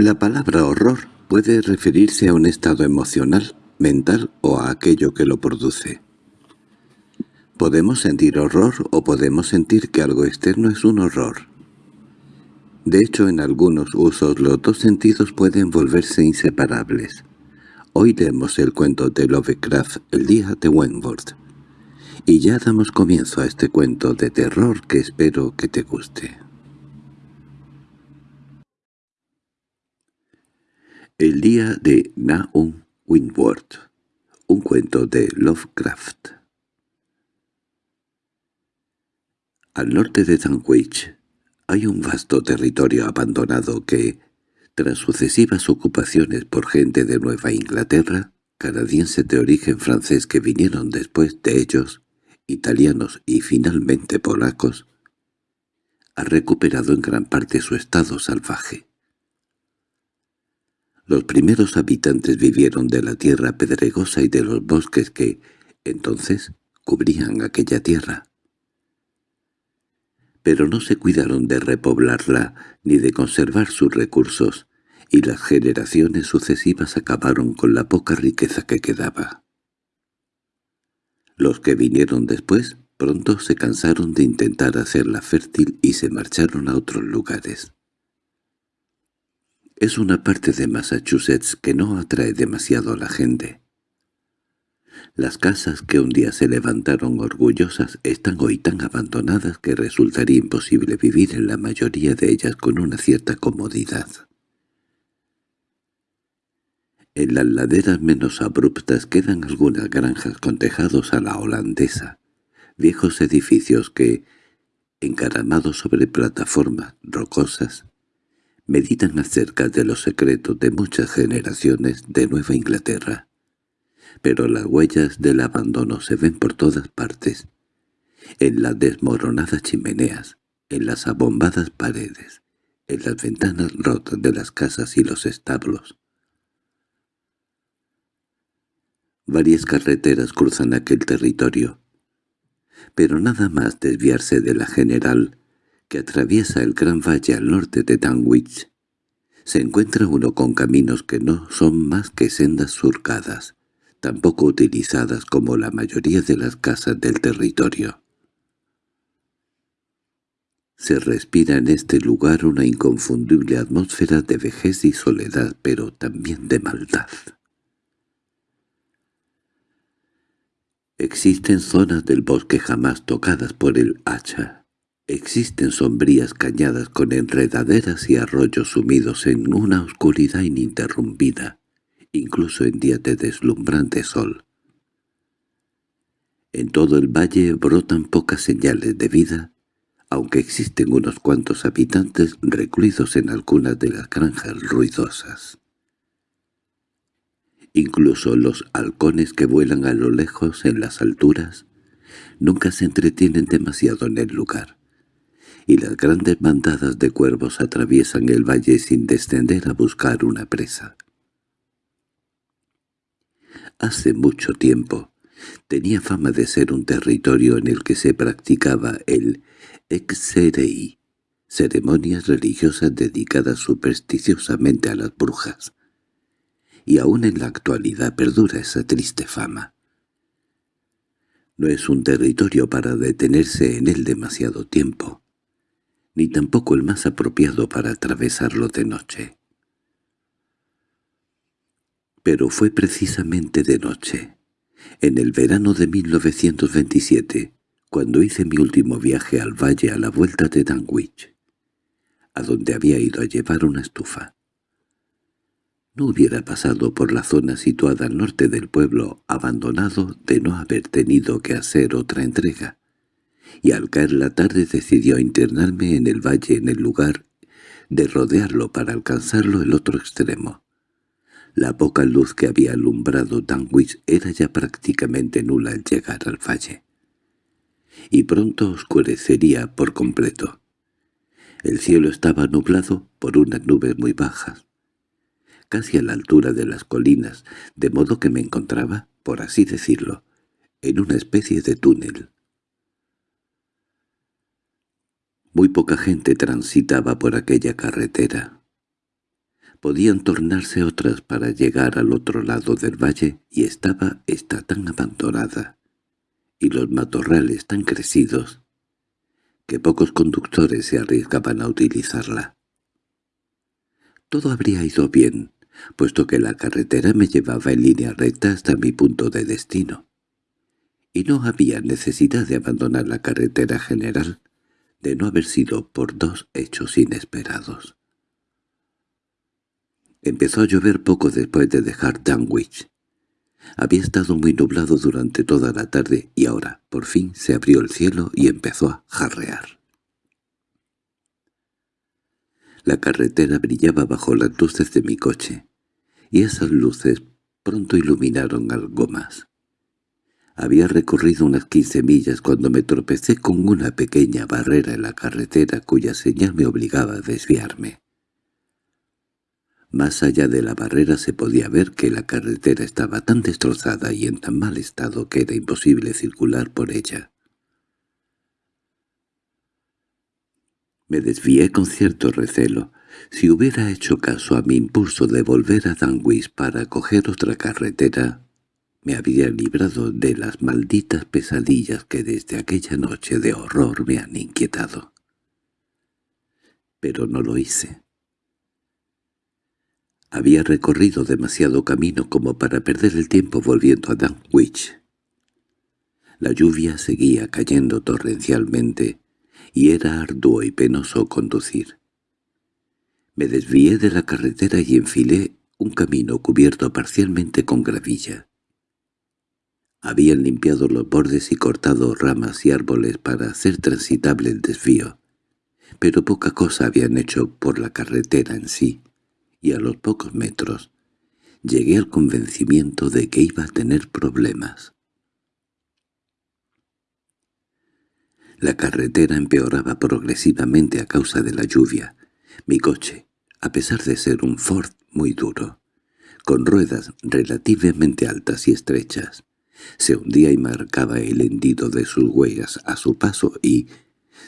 La palabra horror puede referirse a un estado emocional, mental o a aquello que lo produce. Podemos sentir horror o podemos sentir que algo externo es un horror. De hecho, en algunos usos los dos sentidos pueden volverse inseparables. Hoy leemos el cuento de Lovecraft, El día de Wentworth. Y ya damos comienzo a este cuento de terror que espero que te guste. El día de Nahum Wentworth, un cuento de Lovecraft. Al norte de Dunwich hay un vasto territorio abandonado que, tras sucesivas ocupaciones por gente de Nueva Inglaterra, canadienses de origen francés que vinieron después de ellos, italianos y finalmente polacos, ha recuperado en gran parte su estado salvaje. Los primeros habitantes vivieron de la tierra pedregosa y de los bosques que, entonces, cubrían aquella tierra pero no se cuidaron de repoblarla ni de conservar sus recursos, y las generaciones sucesivas acabaron con la poca riqueza que quedaba. Los que vinieron después pronto se cansaron de intentar hacerla fértil y se marcharon a otros lugares. Es una parte de Massachusetts que no atrae demasiado a la gente. Las casas que un día se levantaron orgullosas están hoy tan abandonadas que resultaría imposible vivir en la mayoría de ellas con una cierta comodidad. En las laderas menos abruptas quedan algunas granjas con tejados a la holandesa, viejos edificios que, encaramados sobre plataformas rocosas, meditan acerca de los secretos de muchas generaciones de Nueva Inglaterra pero las huellas del abandono se ven por todas partes, en las desmoronadas chimeneas, en las abombadas paredes, en las ventanas rotas de las casas y los establos. Varias carreteras cruzan aquel territorio, pero nada más desviarse de la general que atraviesa el gran valle al norte de Danwich, se encuentra uno con caminos que no son más que sendas surcadas, tampoco utilizadas como la mayoría de las casas del territorio. Se respira en este lugar una inconfundible atmósfera de vejez y soledad, pero también de maldad. Existen zonas del bosque jamás tocadas por el hacha. Existen sombrías cañadas con enredaderas y arroyos sumidos en una oscuridad ininterrumpida incluso en días de deslumbrante sol. En todo el valle brotan pocas señales de vida, aunque existen unos cuantos habitantes recluidos en algunas de las granjas ruidosas. Incluso los halcones que vuelan a lo lejos en las alturas nunca se entretienen demasiado en el lugar, y las grandes bandadas de cuervos atraviesan el valle sin descender a buscar una presa. Hace mucho tiempo tenía fama de ser un territorio en el que se practicaba el exerei, ceremonias religiosas dedicadas supersticiosamente a las brujas. Y aún en la actualidad perdura esa triste fama. No es un territorio para detenerse en él demasiado tiempo, ni tampoco el más apropiado para atravesarlo de noche pero fue precisamente de noche, en el verano de 1927, cuando hice mi último viaje al valle a la vuelta de Danwich, a donde había ido a llevar una estufa. No hubiera pasado por la zona situada al norte del pueblo abandonado de no haber tenido que hacer otra entrega, y al caer la tarde decidió internarme en el valle en el lugar de rodearlo para alcanzarlo el otro extremo. La poca luz que había alumbrado Danwich era ya prácticamente nula al llegar al valle. Y pronto oscurecería por completo. El cielo estaba nublado por unas nubes muy bajas, casi a la altura de las colinas, de modo que me encontraba, por así decirlo, en una especie de túnel. Muy poca gente transitaba por aquella carretera. Podían tornarse otras para llegar al otro lado del valle y estaba esta tan abandonada, y los matorrales tan crecidos, que pocos conductores se arriesgaban a utilizarla. Todo habría ido bien, puesto que la carretera me llevaba en línea recta hasta mi punto de destino. Y no había necesidad de abandonar la carretera general, de no haber sido por dos hechos inesperados. Empezó a llover poco después de dejar Danwich. Había estado muy nublado durante toda la tarde y ahora, por fin, se abrió el cielo y empezó a jarrear. La carretera brillaba bajo las luces de mi coche, y esas luces pronto iluminaron algo más. Había recorrido unas quince millas cuando me tropecé con una pequeña barrera en la carretera cuya señal me obligaba a desviarme. Más allá de la barrera se podía ver que la carretera estaba tan destrozada y en tan mal estado que era imposible circular por ella. Me desvié con cierto recelo. Si hubiera hecho caso a mi impulso de volver a Danwich para coger otra carretera, me habría librado de las malditas pesadillas que desde aquella noche de horror me han inquietado. Pero no lo hice. Había recorrido demasiado camino como para perder el tiempo volviendo a Danwich. La lluvia seguía cayendo torrencialmente, y era arduo y penoso conducir. Me desvié de la carretera y enfilé un camino cubierto parcialmente con gravilla. Habían limpiado los bordes y cortado ramas y árboles para hacer transitable el desvío, pero poca cosa habían hecho por la carretera en sí y a los pocos metros llegué al convencimiento de que iba a tener problemas. La carretera empeoraba progresivamente a causa de la lluvia. Mi coche, a pesar de ser un Ford muy duro, con ruedas relativamente altas y estrechas, se hundía y marcaba el hendido de sus huellas a su paso y,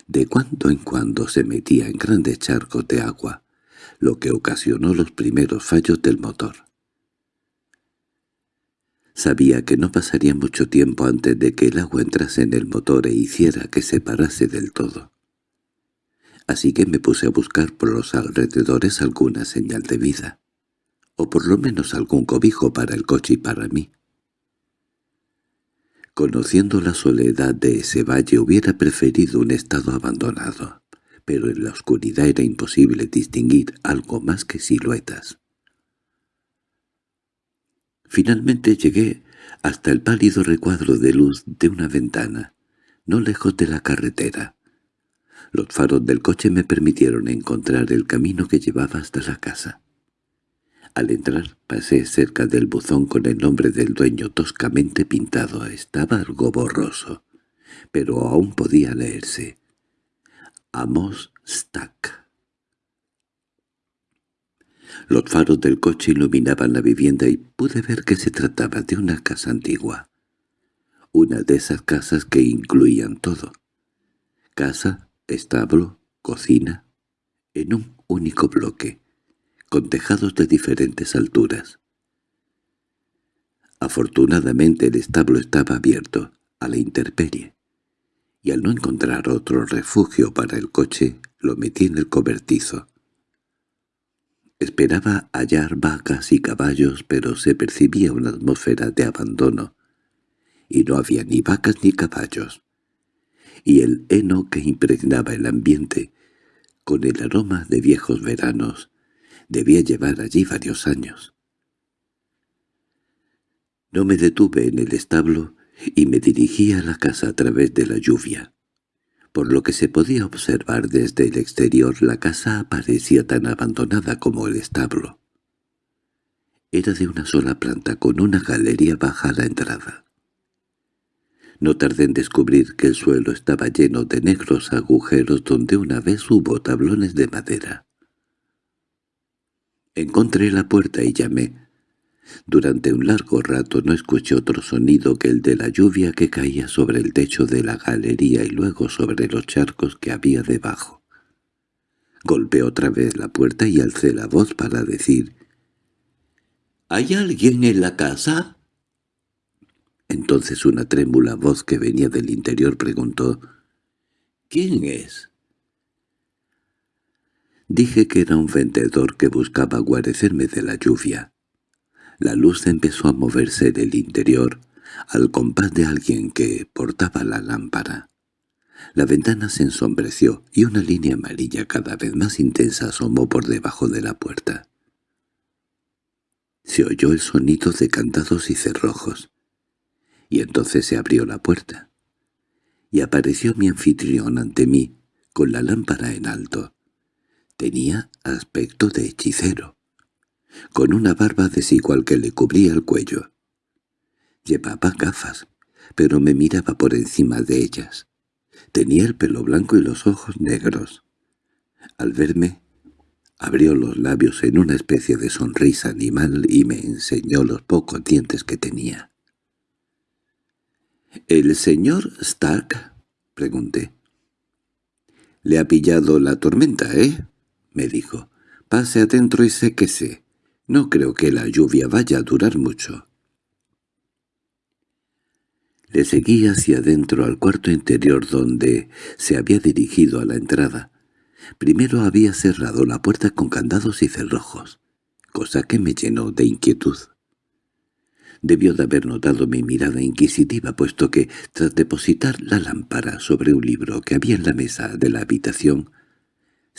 de cuando en cuando se metía en grandes charcos de agua, lo que ocasionó los primeros fallos del motor. Sabía que no pasaría mucho tiempo antes de que el agua entrase en el motor e hiciera que se parase del todo. Así que me puse a buscar por los alrededores alguna señal de vida, o por lo menos algún cobijo para el coche y para mí. Conociendo la soledad de ese valle hubiera preferido un estado abandonado pero en la oscuridad era imposible distinguir algo más que siluetas. Finalmente llegué hasta el pálido recuadro de luz de una ventana, no lejos de la carretera. Los faros del coche me permitieron encontrar el camino que llevaba hasta la casa. Al entrar pasé cerca del buzón con el nombre del dueño toscamente pintado. Estaba algo borroso, pero aún podía leerse. Amos Stack. Los faros del coche iluminaban la vivienda y pude ver que se trataba de una casa antigua. Una de esas casas que incluían todo. Casa, establo, cocina, en un único bloque, con tejados de diferentes alturas. Afortunadamente el establo estaba abierto, a la intemperie y al no encontrar otro refugio para el coche, lo metí en el cobertizo. Esperaba hallar vacas y caballos, pero se percibía una atmósfera de abandono, y no había ni vacas ni caballos. Y el heno que impregnaba el ambiente, con el aroma de viejos veranos, debía llevar allí varios años. No me detuve en el establo y me dirigí a la casa a través de la lluvia. Por lo que se podía observar desde el exterior la casa parecía tan abandonada como el establo. Era de una sola planta con una galería baja a la entrada. No tardé en descubrir que el suelo estaba lleno de negros agujeros donde una vez hubo tablones de madera. Encontré la puerta y llamé, durante un largo rato no escuché otro sonido que el de la lluvia que caía sobre el techo de la galería y luego sobre los charcos que había debajo. Golpeé otra vez la puerta y alcé la voz para decir «¿Hay alguien en la casa?» Entonces una trémula voz que venía del interior preguntó «¿Quién es?» Dije que era un vendedor que buscaba guarecerme de la lluvia. La luz empezó a moverse del interior, al compás de alguien que portaba la lámpara. La ventana se ensombreció y una línea amarilla cada vez más intensa asomó por debajo de la puerta. Se oyó el sonido de cantados y cerrojos, y entonces se abrió la puerta, y apareció mi anfitrión ante mí, con la lámpara en alto. Tenía aspecto de hechicero, con una barba desigual que le cubría el cuello. Llevaba gafas, pero me miraba por encima de ellas. Tenía el pelo blanco y los ojos negros. Al verme, abrió los labios en una especie de sonrisa animal y me enseñó los pocos dientes que tenía. —¿El señor Stark? —pregunté. —Le ha pillado la tormenta, ¿eh? —me dijo. —Pase adentro y séquese. No creo que la lluvia vaya a durar mucho. Le seguí hacia adentro al cuarto interior donde se había dirigido a la entrada. Primero había cerrado la puerta con candados y cerrojos, cosa que me llenó de inquietud. Debió de haber notado mi mirada inquisitiva, puesto que, tras depositar la lámpara sobre un libro que había en la mesa de la habitación,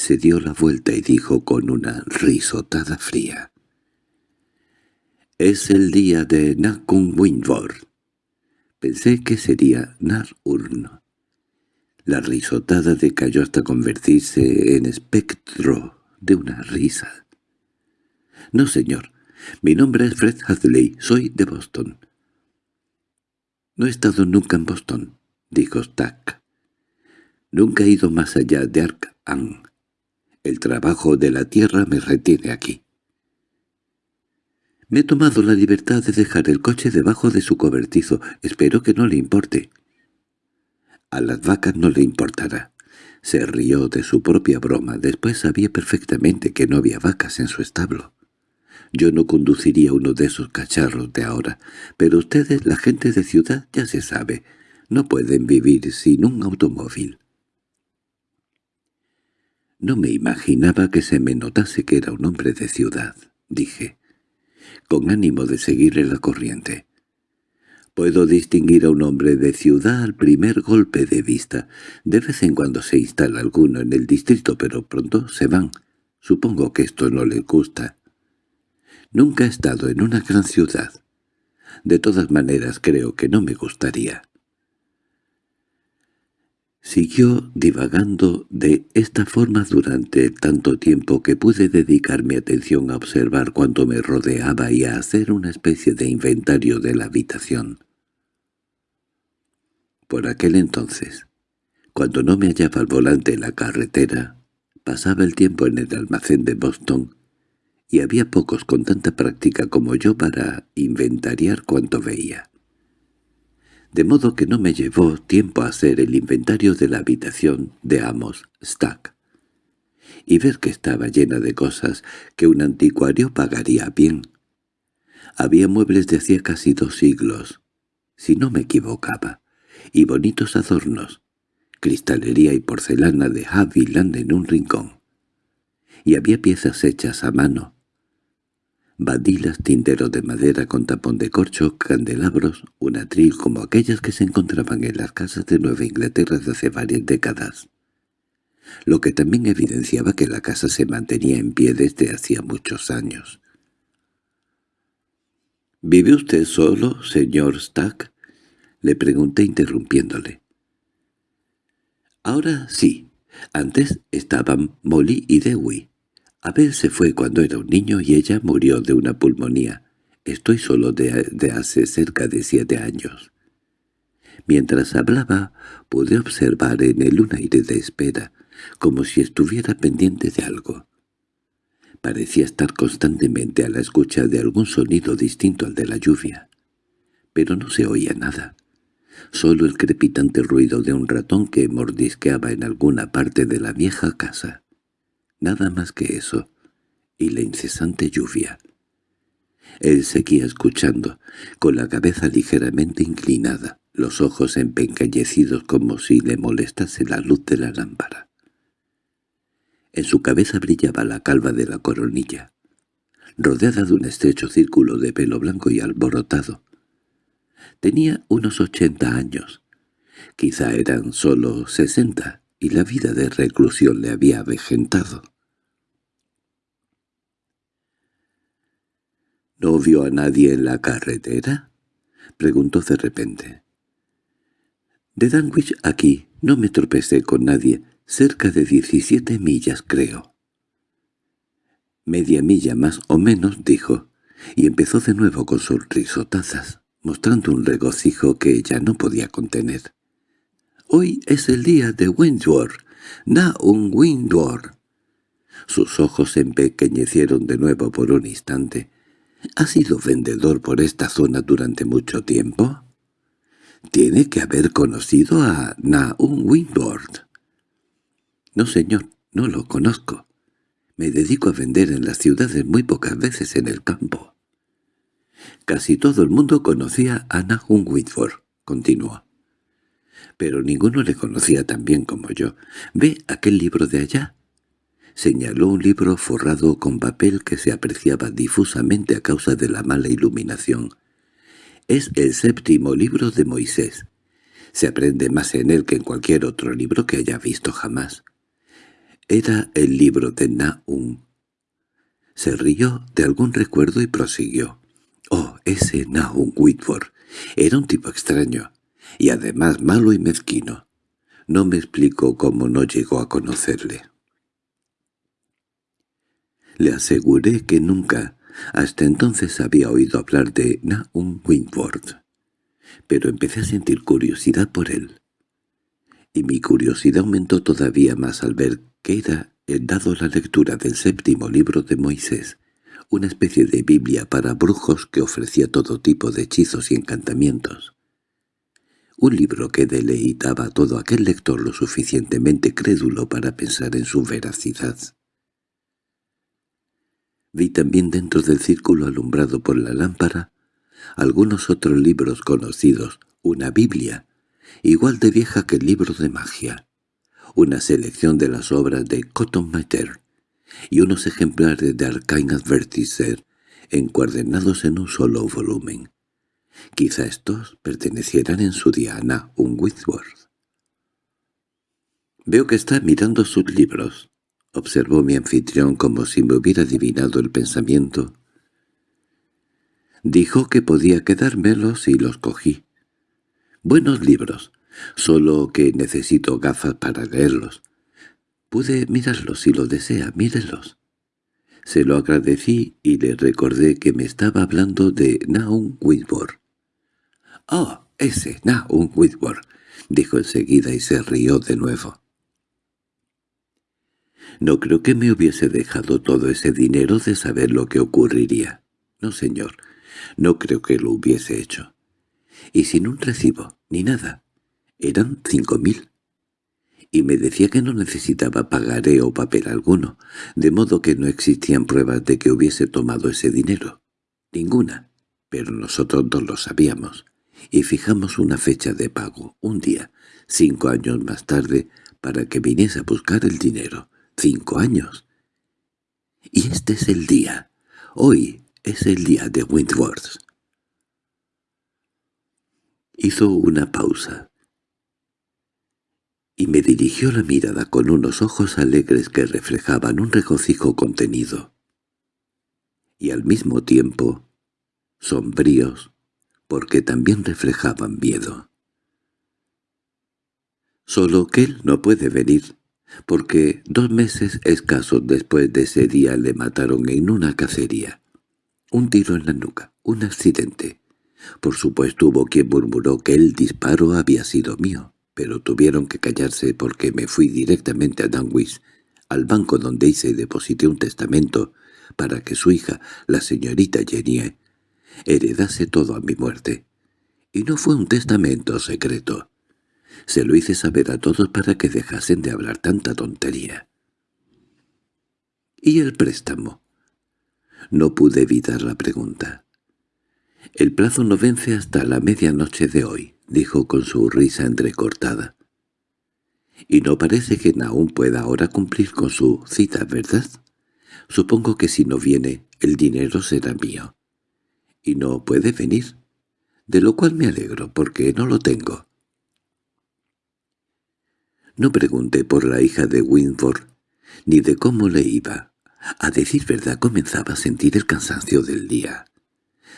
se dio la vuelta y dijo con una risotada fría. «Es el día de Nakun Winford. Pensé que sería Nar-Urn. La risotada decayó hasta convertirse en espectro de una risa. —No, señor. Mi nombre es Fred Hadley. Soy de Boston. —No he estado nunca en Boston —dijo Stack. —Nunca he ido más allá de Ark-An. El trabajo de la tierra me retiene aquí. Me he tomado la libertad de dejar el coche debajo de su cobertizo. Espero que no le importe. A las vacas no le importará. Se rió de su propia broma. Después sabía perfectamente que no había vacas en su establo. Yo no conduciría uno de esos cacharros de ahora, pero ustedes, la gente de ciudad, ya se sabe, no pueden vivir sin un automóvil. No me imaginaba que se me notase que era un hombre de ciudad, dije con ánimo de seguirle la corriente. Puedo distinguir a un hombre de ciudad al primer golpe de vista. De vez en cuando se instala alguno en el distrito, pero pronto se van. Supongo que esto no le gusta. Nunca he estado en una gran ciudad. De todas maneras creo que no me gustaría. Siguió divagando de esta forma durante tanto tiempo que pude dedicar mi atención a observar cuanto me rodeaba y a hacer una especie de inventario de la habitación. Por aquel entonces, cuando no me hallaba al volante en la carretera, pasaba el tiempo en el almacén de Boston y había pocos con tanta práctica como yo para inventariar cuanto veía de modo que no me llevó tiempo a hacer el inventario de la habitación de Amos Stack y ver que estaba llena de cosas que un anticuario pagaría bien. Había muebles de hacía casi dos siglos, si no me equivocaba, y bonitos adornos, cristalería y porcelana de Haviland en un rincón. Y había piezas hechas a mano, badilas, tinteros de madera con tapón de corcho, candelabros, un atril como aquellas que se encontraban en las casas de Nueva Inglaterra de hace varias décadas, lo que también evidenciaba que la casa se mantenía en pie desde hacía muchos años. —¿Vive usted solo, señor Stack? —le pregunté interrumpiéndole. —Ahora sí. Antes estaban Molly y Dewey. Abel se fue cuando era un niño y ella murió de una pulmonía. Estoy solo de, hace cerca de siete años. Mientras hablaba, pude observar en él un aire de espera, como si estuviera pendiente de algo. Parecía estar constantemente a la escucha de algún sonido distinto al de la lluvia. Pero no se oía nada. Solo el crepitante ruido de un ratón que mordisqueaba en alguna parte de la vieja casa. Nada más que eso, y la incesante lluvia. Él seguía escuchando, con la cabeza ligeramente inclinada, los ojos empequeñecidos como si le molestase la luz de la lámpara. En su cabeza brillaba la calva de la coronilla, rodeada de un estrecho círculo de pelo blanco y alborotado. Tenía unos ochenta años. Quizá eran solo sesenta, y la vida de reclusión le había avejentado. —¿No vio a nadie en la carretera? —preguntó de repente. De Danwich aquí no me tropecé con nadie, cerca de diecisiete millas creo. Media milla más o menos, dijo, y empezó de nuevo con sus risotazas, mostrando un regocijo que ella no podía contener. «Hoy es el día de Windward, na un Windward». Sus ojos se empequeñecieron de nuevo por un instante. —¿Ha sido vendedor por esta zona durante mucho tiempo? —Tiene que haber conocido a Naum Windward. —No, señor, no lo conozco. Me dedico a vender en las ciudades muy pocas veces en el campo. Casi todo el mundo conocía a Nahum Whitford, continuó. Pero ninguno le conocía tan bien como yo. ¿Ve aquel libro de allá? Señaló un libro forrado con papel que se apreciaba difusamente a causa de la mala iluminación. Es el séptimo libro de Moisés. Se aprende más en él que en cualquier otro libro que haya visto jamás. Era el libro de Nahum. Se rió de algún recuerdo y prosiguió. Oh, ese Nahum Whitford. Era un tipo extraño, y además malo y mezquino. No me explico cómo no llegó a conocerle. Le aseguré que nunca, hasta entonces había oído hablar de Nahum Windward, pero empecé a sentir curiosidad por él. Y mi curiosidad aumentó todavía más al ver que era, eh, dado la lectura del séptimo libro de Moisés, una especie de Biblia para brujos que ofrecía todo tipo de hechizos y encantamientos. Un libro que deleitaba a todo aquel lector lo suficientemente crédulo para pensar en su veracidad. Vi también dentro del círculo alumbrado por la lámpara algunos otros libros conocidos, una Biblia, igual de vieja que el libro de magia, una selección de las obras de Cotton Mather y unos ejemplares de Arcane Advertiser encuadernados en un solo volumen. Quizá estos pertenecieran en su diana un Whitworth. «Veo que está mirando sus libros», observó mi anfitrión como si me hubiera adivinado el pensamiento. Dijo que podía quedármelos y los cogí. Buenos libros, solo que necesito gafas para leerlos. Pude mirarlos si lo desea, mírelos. Se lo agradecí y le recordé que me estaba hablando de Naum Whitworth. —¡Oh, ese Naum Whitworth! —dijo enseguida y se rió de nuevo. No creo que me hubiese dejado todo ese dinero de saber lo que ocurriría. No, señor, no creo que lo hubiese hecho. Y sin un recibo, ni nada. Eran cinco mil. Y me decía que no necesitaba pagaré o papel alguno, de modo que no existían pruebas de que hubiese tomado ese dinero. Ninguna. Pero nosotros dos lo sabíamos. Y fijamos una fecha de pago, un día, cinco años más tarde, para que viniese a buscar el dinero. Cinco años. Y este es el día. Hoy es el día de Wentworth. Hizo una pausa y me dirigió la mirada con unos ojos alegres que reflejaban un regocijo contenido, y al mismo tiempo sombríos, porque también reflejaban miedo. Solo que él no puede venir, porque dos meses escasos después de ese día le mataron en una cacería. Un tiro en la nuca, un accidente. Por supuesto hubo quien murmuró que el disparo había sido mío, pero tuvieron que callarse porque me fui directamente a Danwich, al banco donde hice y deposité un testamento para que su hija, la señorita Jenny, heredase todo a mi muerte. Y no fue un testamento secreto. Se lo hice saber a todos para que dejasen de hablar tanta tontería. —¿Y el préstamo? No pude evitar la pregunta. —El plazo no vence hasta la medianoche de hoy —dijo con su risa entrecortada. —Y no parece que aún pueda ahora cumplir con su cita, ¿verdad? Supongo que si no viene, el dinero será mío. Y no puede venir, de lo cual me alegro, porque no lo tengo. No pregunté por la hija de Winford, ni de cómo le iba. A decir verdad comenzaba a sentir el cansancio del día,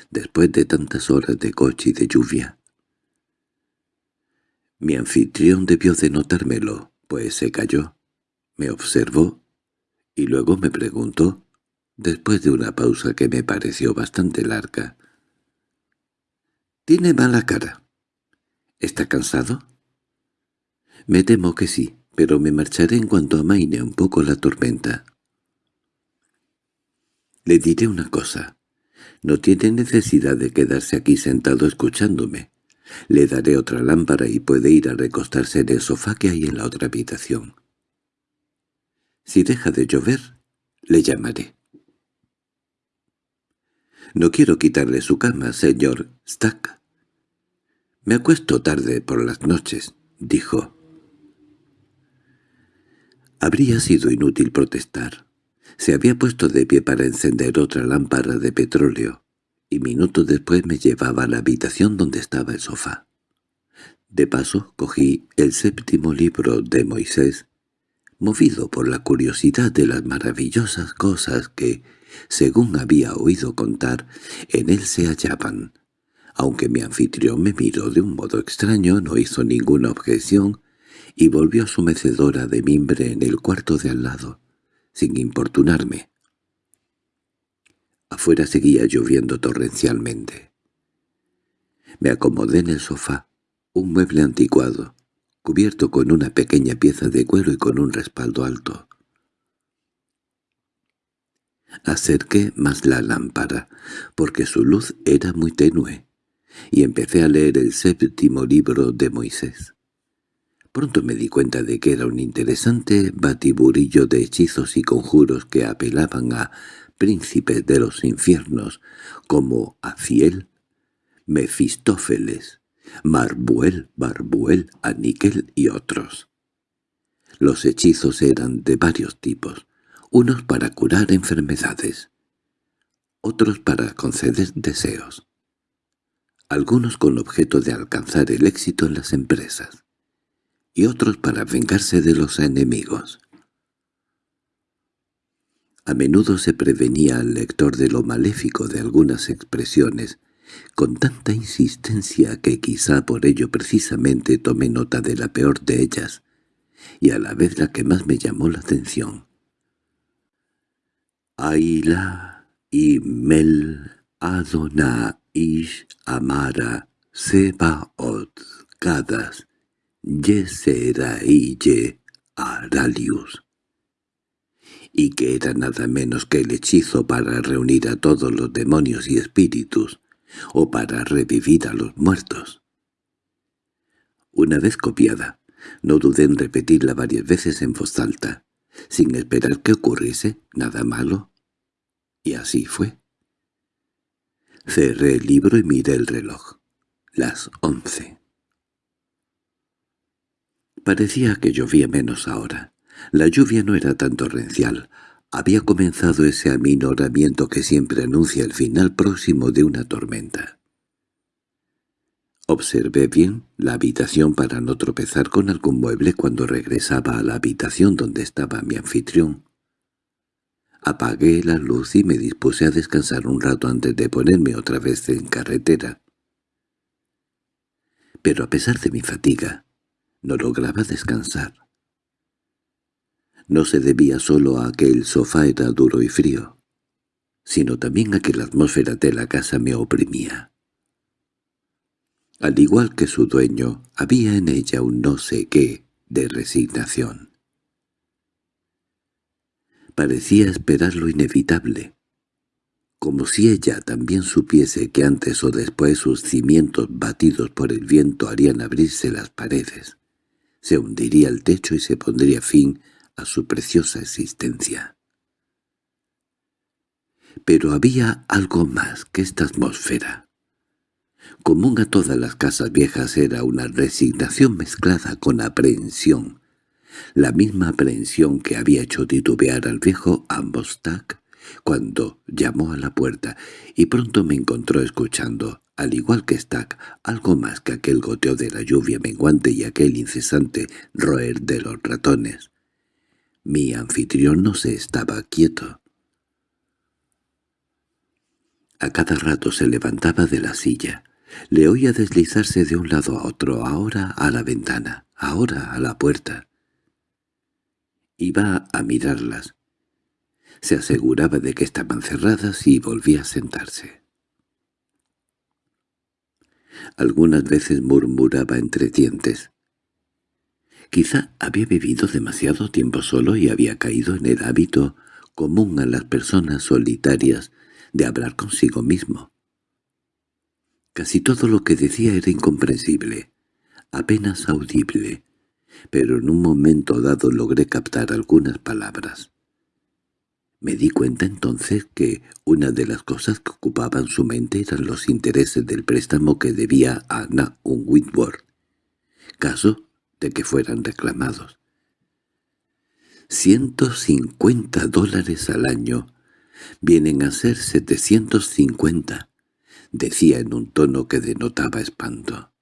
después de tantas horas de coche y de lluvia. Mi anfitrión debió de notármelo, pues se calló, me observó y luego me preguntó, después de una pausa que me pareció bastante larga. —¿Tiene mala cara? ¿Está cansado? —Me temo que sí, pero me marcharé en cuanto amaine un poco la tormenta. Le diré una cosa. No tiene necesidad de quedarse aquí sentado escuchándome. Le daré otra lámpara y puede ir a recostarse en el sofá que hay en la otra habitación. Si deja de llover, le llamaré. No quiero quitarle su cama, señor Stack. Me acuesto tarde por las noches, dijo. Habría sido inútil protestar. Se había puesto de pie para encender otra lámpara de petróleo, y minutos después me llevaba a la habitación donde estaba el sofá. De paso cogí el séptimo libro de Moisés movido por la curiosidad de las maravillosas cosas que, según había oído contar, en él se hallaban. Aunque mi anfitrión me miró de un modo extraño, no hizo ninguna objeción y volvió a su mecedora de mimbre en el cuarto de al lado, sin importunarme. Afuera seguía lloviendo torrencialmente. Me acomodé en el sofá, un mueble anticuado, cubierto con una pequeña pieza de cuero y con un respaldo alto. Acerqué más la lámpara, porque su luz era muy tenue, y empecé a leer el séptimo libro de Moisés. Pronto me di cuenta de que era un interesante batiburillo de hechizos y conjuros que apelaban a príncipes de los infiernos, como Aciel, Mefistófeles, Marbuel, Barbuel, Aniquel y otros. Los hechizos eran de varios tipos, unos para curar enfermedades, otros para conceder deseos, algunos con objeto de alcanzar el éxito en las empresas, y otros para vengarse de los enemigos. A menudo se prevenía al lector de lo maléfico de algunas expresiones, con tanta insistencia que quizá por ello precisamente tomé nota de la peor de ellas, y a la vez la que más me llamó la atención. Aila y Mel Adona Ish Amara Sebaot Kadas Ye Aralius y que era nada menos que el hechizo para reunir a todos los demonios y espíritus, o para revivir a los muertos. Una vez copiada, no dudé en repetirla varias veces en voz alta, sin esperar que ocurriese nada malo. Y así fue. Cerré el libro y miré el reloj. Las once. Parecía que llovía menos ahora. La lluvia no era tan torrencial, había comenzado ese aminoramiento que siempre anuncia el final próximo de una tormenta. Observé bien la habitación para no tropezar con algún mueble cuando regresaba a la habitación donde estaba mi anfitrión. Apagué la luz y me dispuse a descansar un rato antes de ponerme otra vez en carretera. Pero a pesar de mi fatiga, no lograba descansar. No se debía solo a que el sofá era duro y frío, sino también a que la atmósfera de la casa me oprimía. Al igual que su dueño, había en ella un no sé qué de resignación. Parecía esperar lo inevitable, como si ella también supiese que antes o después sus cimientos batidos por el viento harían abrirse las paredes, se hundiría el techo y se pondría fin a su preciosa existencia. Pero había algo más que esta atmósfera. Común a todas las casas viejas era una resignación mezclada con aprehensión, la misma aprehensión que había hecho titubear al viejo Ambostak cuando llamó a la puerta y pronto me encontró escuchando, al igual que Stack, algo más que aquel goteo de la lluvia menguante y aquel incesante roer de los ratones. Mi anfitrión no se estaba quieto. A cada rato se levantaba de la silla. Le oía deslizarse de un lado a otro, ahora a la ventana, ahora a la puerta. Iba a mirarlas. Se aseguraba de que estaban cerradas y volvía a sentarse. Algunas veces murmuraba entre dientes. Quizá había vivido demasiado tiempo solo y había caído en el hábito común a las personas solitarias de hablar consigo mismo. Casi todo lo que decía era incomprensible, apenas audible, pero en un momento dado logré captar algunas palabras. Me di cuenta entonces que una de las cosas que ocupaban su mente eran los intereses del préstamo que debía a Anna Whitworth, caso de que fueran reclamados. «Ciento cincuenta dólares al año. Vienen a ser setecientos cincuenta», decía en un tono que denotaba espanto.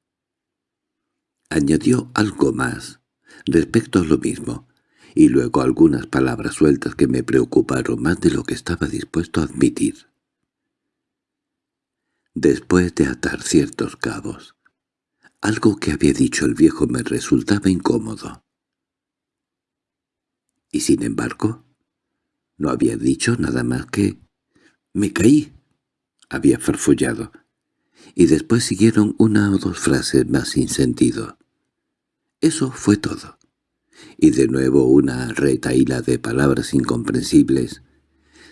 Añadió algo más, respecto a lo mismo, y luego algunas palabras sueltas que me preocuparon más de lo que estaba dispuesto a admitir. Después de atar ciertos cabos, algo que había dicho el viejo me resultaba incómodo. Y sin embargo, no había dicho nada más que «me caí», había farfullado, y después siguieron una o dos frases más sin sentido. Eso fue todo. Y de nuevo una retaíla de palabras incomprensibles.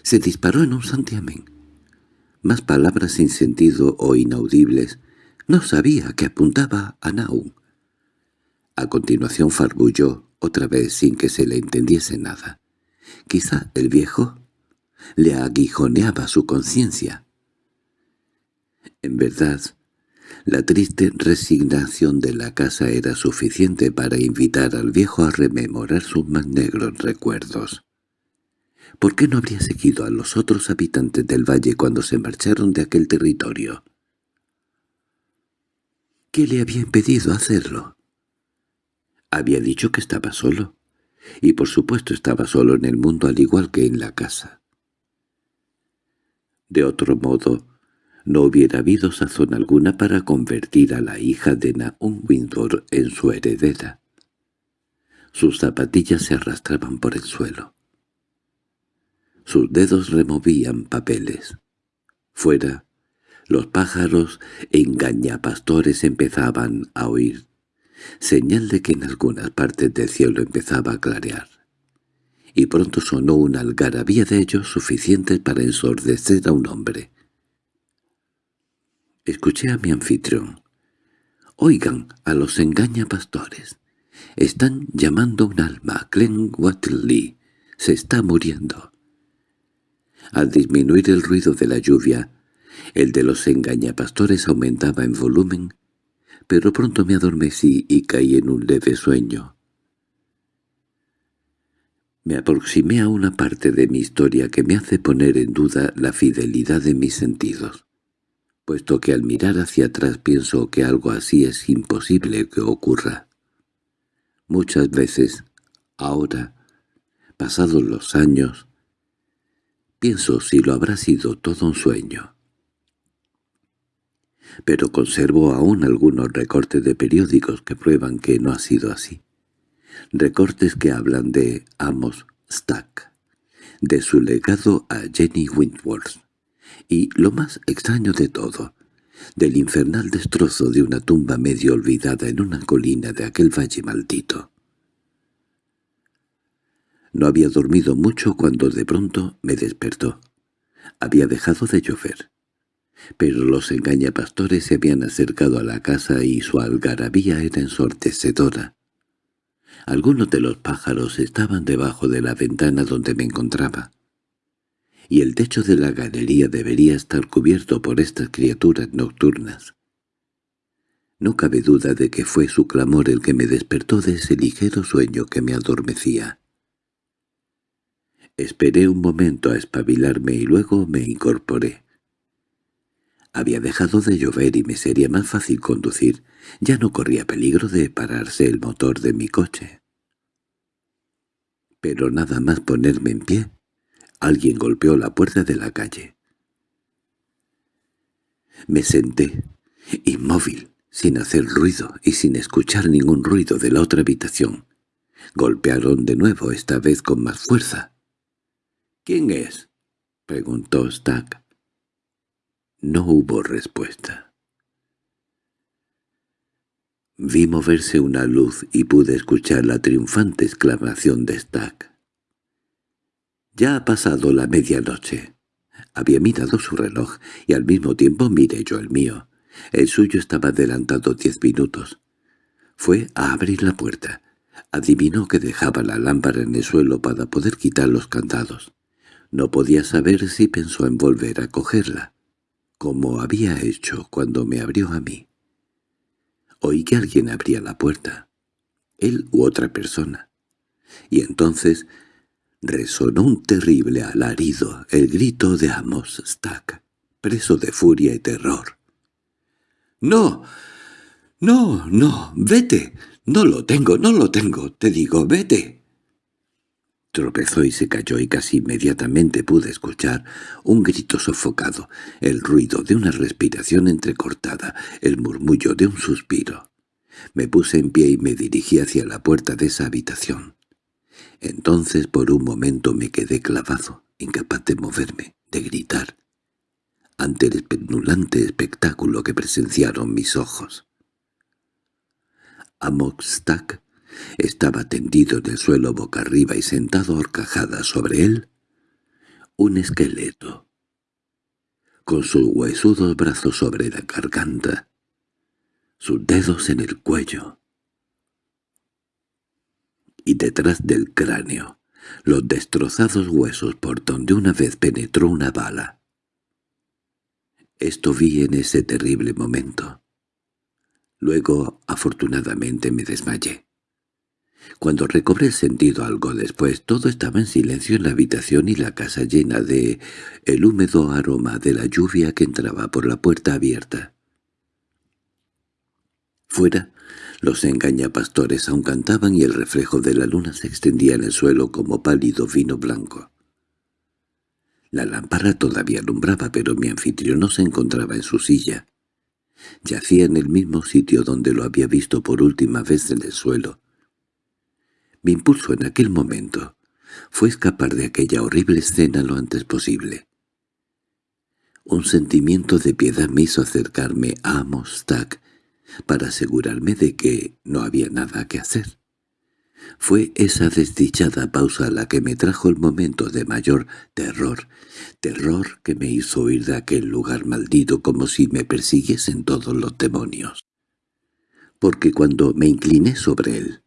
Se disparó en un santiamén. Más palabras sin sentido o inaudibles. No sabía que apuntaba a Naum. A continuación farbulló, otra vez sin que se le entendiese nada. Quizá el viejo le aguijoneaba su conciencia. En verdad, la triste resignación de la casa era suficiente para invitar al viejo a rememorar sus más negros recuerdos. ¿Por qué no habría seguido a los otros habitantes del valle cuando se marcharon de aquel territorio? ¿Qué le había impedido hacerlo? Había dicho que estaba solo, y por supuesto estaba solo en el mundo al igual que en la casa. De otro modo, no hubiera habido sazón alguna para convertir a la hija de Nahum Windsor en su heredera. Sus zapatillas se arrastraban por el suelo. Sus dedos removían papeles. Fuera, los pájaros engañapastores empezaban a oír, señal de que en algunas partes del cielo empezaba a clarear. Y pronto sonó una algarabía de ellos suficiente para ensordecer a un hombre. Escuché a mi anfitrión. «Oigan a los engañapastores. Están llamando un alma. Glenn Watley se está muriendo». Al disminuir el ruido de la lluvia, el de los engañapastores aumentaba en volumen, pero pronto me adormecí y caí en un leve sueño. Me aproximé a una parte de mi historia que me hace poner en duda la fidelidad de mis sentidos puesto que al mirar hacia atrás pienso que algo así es imposible que ocurra. Muchas veces, ahora, pasados los años, pienso si lo habrá sido todo un sueño. Pero conservo aún algunos recortes de periódicos que prueban que no ha sido así. Recortes que hablan de Amos Stack, de su legado a Jenny Wentworth, y, lo más extraño de todo, del infernal destrozo de una tumba medio olvidada en una colina de aquel valle maldito. No había dormido mucho cuando de pronto me despertó. Había dejado de llover. Pero los engañapastores se habían acercado a la casa y su algarabía era ensordecedora. Algunos de los pájaros estaban debajo de la ventana donde me encontraba y el techo de la galería debería estar cubierto por estas criaturas nocturnas. No cabe duda de que fue su clamor el que me despertó de ese ligero sueño que me adormecía. Esperé un momento a espabilarme y luego me incorporé. Había dejado de llover y me sería más fácil conducir. Ya no corría peligro de pararse el motor de mi coche. Pero nada más ponerme en pie, alguien golpeó la puerta de la calle. Me senté, inmóvil, sin hacer ruido y sin escuchar ningún ruido de la otra habitación. Golpearon de nuevo, esta vez con más fuerza. —¿Quién es? —preguntó Stack. No hubo respuesta. Vi moverse una luz y pude escuchar la triunfante exclamación de Stack. Ya ha pasado la medianoche. Había mirado su reloj y al mismo tiempo miré yo el mío. El suyo estaba adelantado diez minutos. Fue a abrir la puerta. Adivinó que dejaba la lámpara en el suelo para poder quitar los candados. No podía saber si pensó en volver a cogerla, como había hecho cuando me abrió a mí. Oí que alguien abría la puerta, él u otra persona. Y entonces resonó un terrible alarido, el grito de Amos Stack, preso de furia y terror. —¡No! ¡No, no! ¡Vete! ¡No lo tengo, no lo tengo! Te digo, vete. Tropezó y se cayó y casi inmediatamente pude escuchar un grito sofocado, el ruido de una respiración entrecortada, el murmullo de un suspiro. Me puse en pie y me dirigí hacia la puerta de esa habitación. Entonces por un momento me quedé clavado, incapaz de moverme, de gritar ante el especulante espectáculo que presenciaron mis ojos. Amokstack estaba tendido en el suelo boca arriba y sentado horcajada sobre él un esqueleto, con sus huesudos brazos sobre la garganta, sus dedos en el cuello, y detrás del cráneo los destrozados huesos por donde una vez penetró una bala. Esto vi en ese terrible momento. Luego, afortunadamente, me desmayé. Cuando recobré el sentido algo después, todo estaba en silencio en la habitación y la casa llena de el húmedo aroma de la lluvia que entraba por la puerta abierta. Fuera, los engañapastores aún cantaban y el reflejo de la luna se extendía en el suelo como pálido vino blanco. La lámpara todavía alumbraba, pero mi anfitrión no se encontraba en su silla. Yacía en el mismo sitio donde lo había visto por última vez en el suelo. Mi impulso en aquel momento fue escapar de aquella horrible escena lo antes posible. Un sentimiento de piedad me hizo acercarme a Mostak para asegurarme de que no había nada que hacer. Fue esa desdichada pausa la que me trajo el momento de mayor terror, terror que me hizo huir de aquel lugar maldito como si me persiguiesen todos los demonios. Porque cuando me incliné sobre él,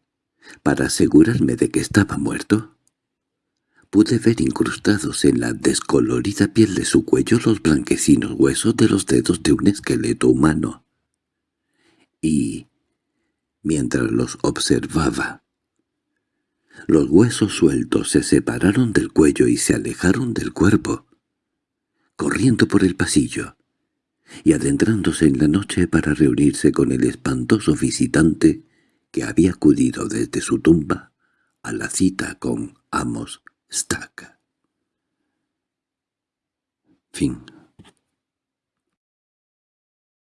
para asegurarme de que estaba muerto, pude ver incrustados en la descolorida piel de su cuello los blanquecinos huesos de los dedos de un esqueleto humano. Y, mientras los observaba, los huesos sueltos se separaron del cuello y se alejaron del cuerpo, corriendo por el pasillo, y adentrándose en la noche para reunirse con el espantoso visitante que había acudido desde su tumba a la cita con Amos Stack. Fin